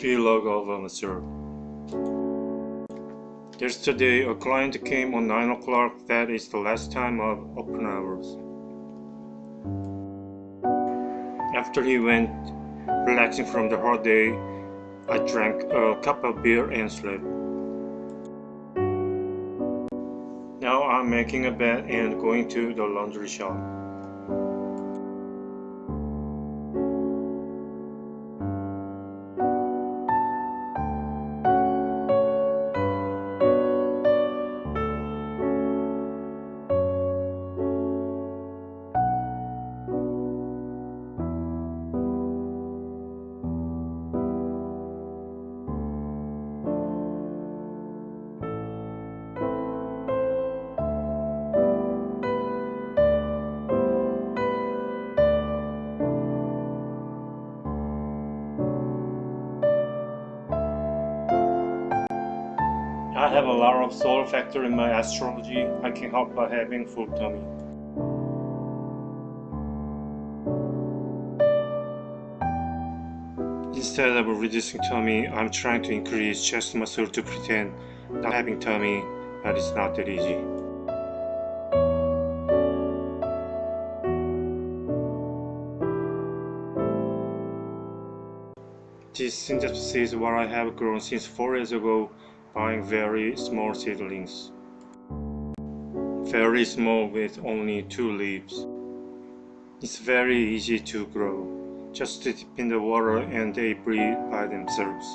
Vlog of um, a Master. Yesterday a client came on 9 o'clock, that is the last time of open hours. After he went relaxing from the hard day, I drank a cup of beer and slept. Now I'm making a bed and going to the laundry shop. Have a lot of solar factor in my astrology. I can help by having full tummy. Instead of reducing tummy, I'm trying to increase chest muscle to pretend not having tummy, but it's not that easy. This synthesis is what I have grown since 4 years ago buying very small seedlings. Very small with only two leaves. It's very easy to grow. Just dip in the water and they breathe by themselves.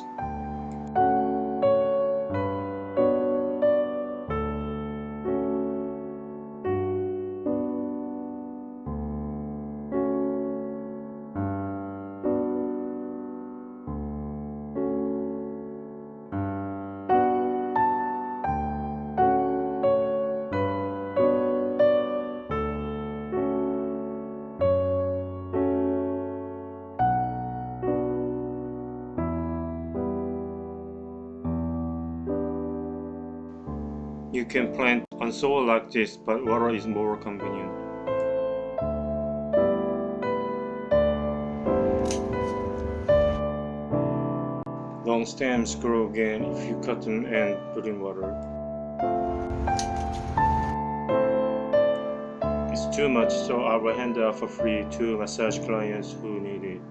You can plant on soil like this, but water is more convenient. Long stems grow again if you cut them and put in water. It's too much, so I will hand out for free to massage clients who need it.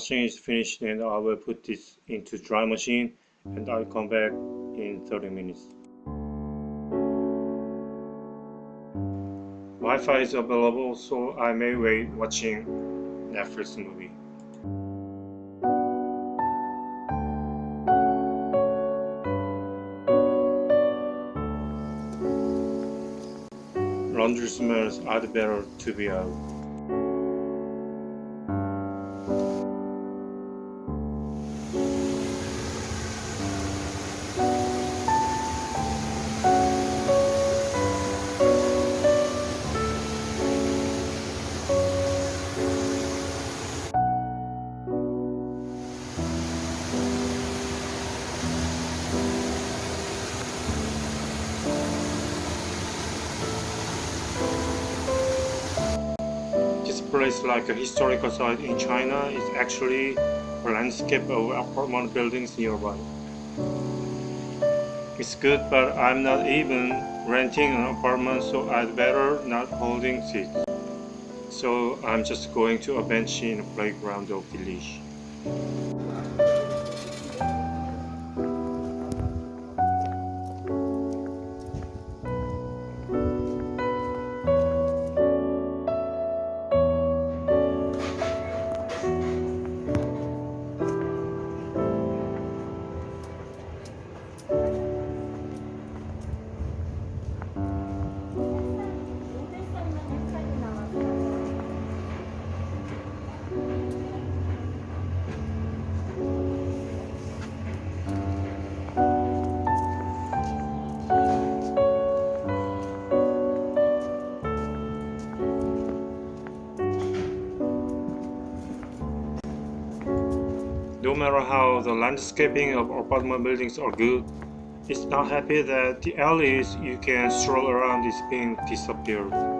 Washing is finished and I will put this into dry machine and I'll come back in 30 minutes. Wi-Fi is available so I may wait watching Netflix movie. Laundry smells are better to be out. Place like a historical site in China is actually a landscape of apartment buildings nearby. It's good, but I'm not even renting an apartment, so I'd better not holding seats. So I'm just going to a bench in the playground of village. Matter how the landscaping of apartment buildings are good, it's not happy that the alleys you can stroll around is being disappeared.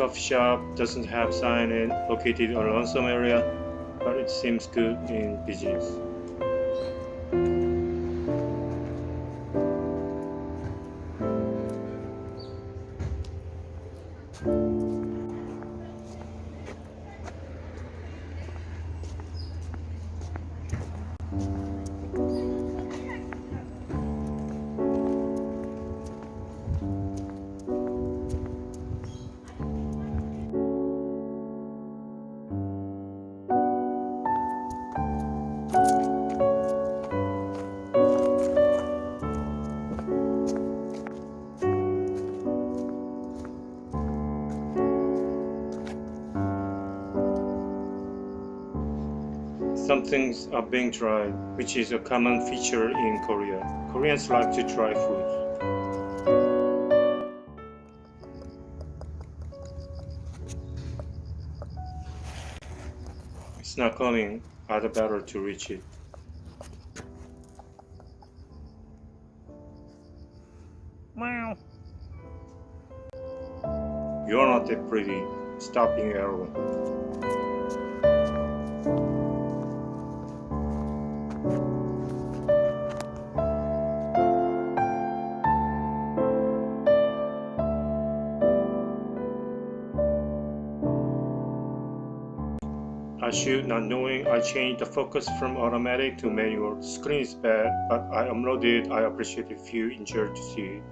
Coffee shop doesn't have sign and located on lonesome area, but it seems good in business. Some things are being dried, which is a common feature in Korea. Koreans like to dry food. It's not coming, other better to reach it. Meow. You're not that pretty. Stop being I should not knowing I changed the focus from automatic to manual. Screen is bad, but I uploaded. I appreciate if you enjoy to see it.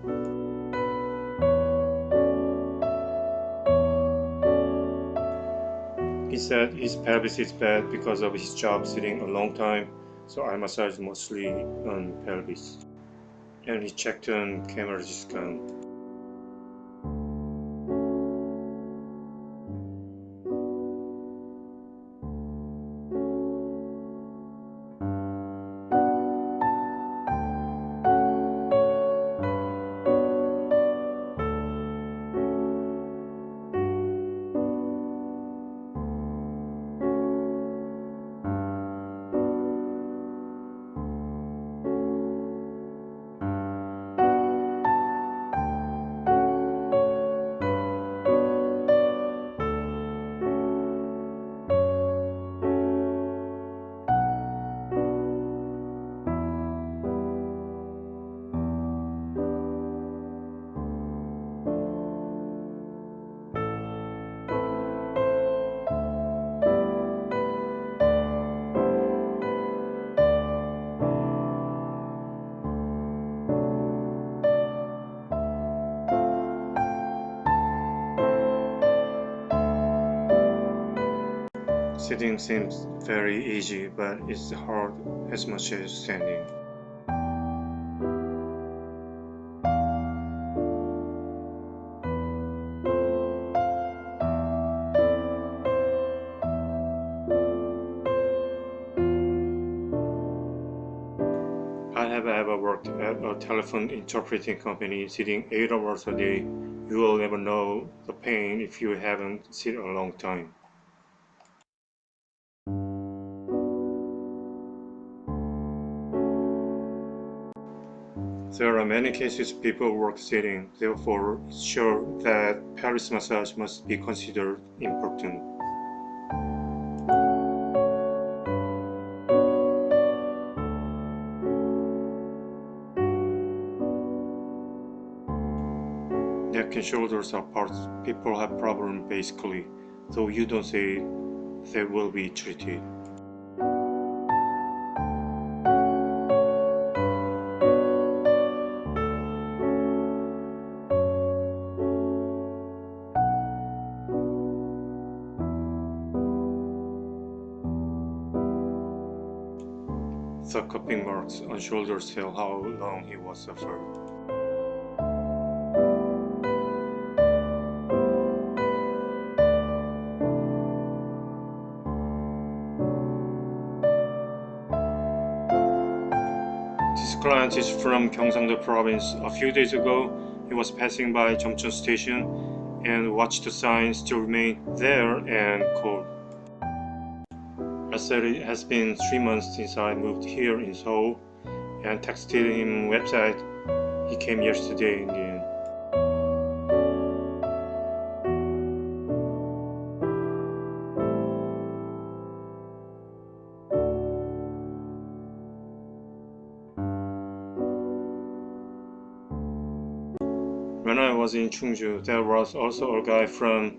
He said his pelvis is bad because of his job sitting a long time, so I massage mostly on pelvis. And he checked on camera discount. Sitting seems very easy, but it's hard as much as standing. I have ever worked at a telephone interpreting company sitting 8 hours a day. You will never know the pain if you haven't sit a long time. Many cases people work sitting, therefore it's sure that pelvis massage must be considered important. Neck and shoulders are parts people have problem basically, though you don't say they will be treated. The cupping marks on shoulders tell how long he was suffered. This client is from Gyeongsangdo province. A few days ago, he was passing by Jeomcheon station and watched the sign still remain there and called. I said it has been three months since I moved here in Seoul and texted him website. He came yesterday in the end. When I was in Chungju, there was also a guy from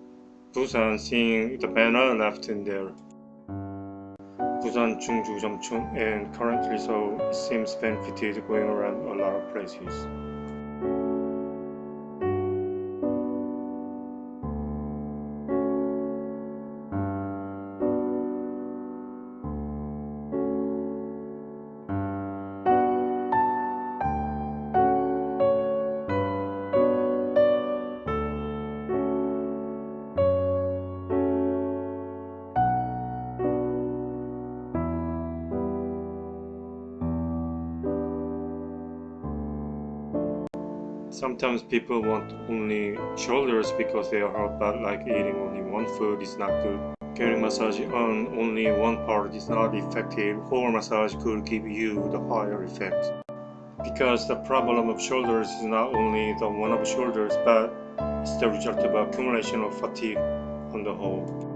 Busan seeing the banner left in there. Busan, Chungju, Jeomcheon, and currently so it seems benefited going around a lot of places. Sometimes people want only shoulders because they are hurt, but like eating only one food is not good. Getting massage on only one part is not effective. Whole massage could give you the higher effect. Because the problem of shoulders is not only the one of shoulders, but it's the result of accumulation of fatigue on the whole.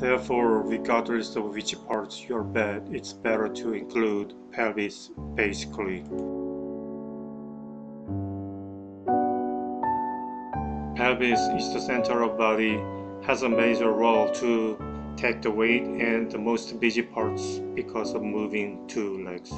Therefore, regardless of which parts you're bad, it's better to include pelvis, basically. Pelvis is the center of body, has a major role to take the weight and the most busy parts because of moving two legs.